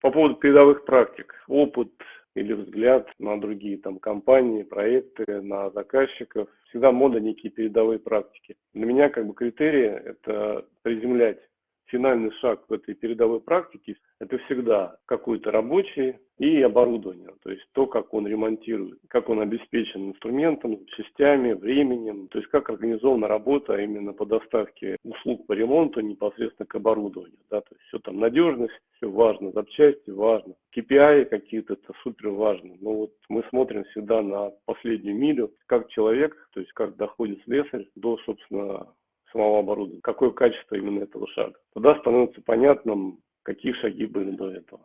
По поводу передовых практик. Опыт или взгляд на другие там компании, проекты, на заказчиков. Всегда мода некие передовые практики. Для меня как бы критерии это приземлять финальный шаг в этой передовой практике – это всегда какой-то рабочий и оборудование, то есть то, как он ремонтирует, как он обеспечен инструментом, частями, временем, то есть как организована работа именно по доставке услуг по ремонту непосредственно к оборудованию, да, то есть все там надежность, все важно, запчасти важно, KPI какие-то, это супер важно, но вот мы смотрим всегда на последнюю милю, как человек, то есть как доходит слесарь до, собственно, самого оборудования, какое качество именно этого шага. Тогда становится понятным, какие шаги были до этого.